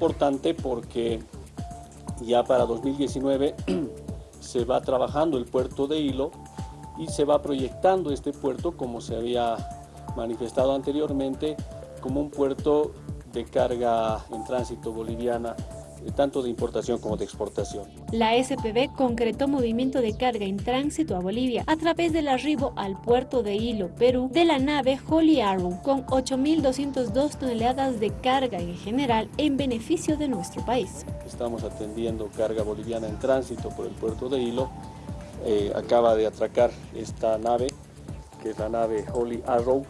importante porque ya para 2019 se va trabajando el puerto de Hilo y se va proyectando este puerto como se había manifestado anteriormente como un puerto de carga en tránsito boliviana tanto de importación como de exportación. La SPB concretó movimiento de carga en tránsito a Bolivia a través del arribo al puerto de Hilo, Perú, de la nave Holy Arrow, con 8.202 toneladas de carga en general en beneficio de nuestro país. Estamos atendiendo carga boliviana en tránsito por el puerto de Hilo. Eh, acaba de atracar esta nave, que es la nave Holy Arrow,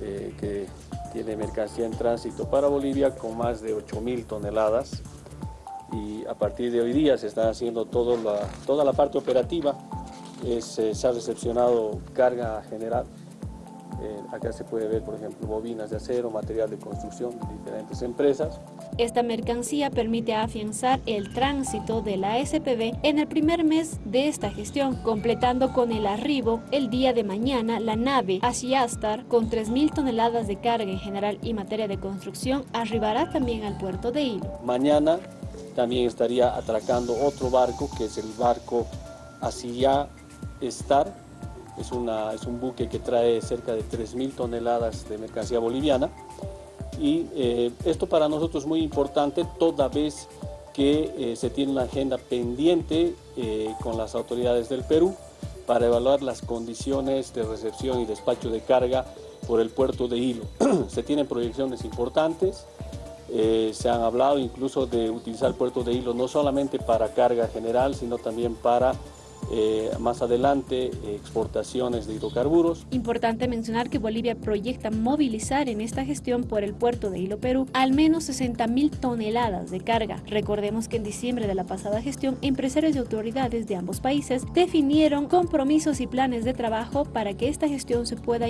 eh, que tiene mercancía en tránsito para Bolivia con más de 8.000 toneladas y a partir de hoy día se está haciendo todo la, toda la parte operativa, eh, se ha recepcionado carga general, eh, acá se puede ver por ejemplo bobinas de acero, material de construcción de diferentes empresas. Esta mercancía permite afianzar el tránsito de la SPB en el primer mes de esta gestión, completando con el arribo el día de mañana la nave Ashiastar con 3.000 toneladas de carga en general y materia de construcción arribará también al puerto de Hilo. Mañana también estaría atracando otro barco, que es el barco Asia Star. Es, una, es un buque que trae cerca de 3.000 toneladas de mercancía boliviana. Y eh, esto para nosotros es muy importante toda vez que eh, se tiene una agenda pendiente eh, con las autoridades del Perú para evaluar las condiciones de recepción y despacho de carga por el puerto de Hilo. se tienen proyecciones importantes, eh, se han hablado incluso de utilizar puerto de Hilo no solamente para carga general, sino también para eh, más adelante exportaciones de hidrocarburos. Importante mencionar que Bolivia proyecta movilizar en esta gestión por el puerto de Hilo Perú al menos 60 mil toneladas de carga. Recordemos que en diciembre de la pasada gestión, empresarios y autoridades de ambos países definieron compromisos y planes de trabajo para que esta gestión se pueda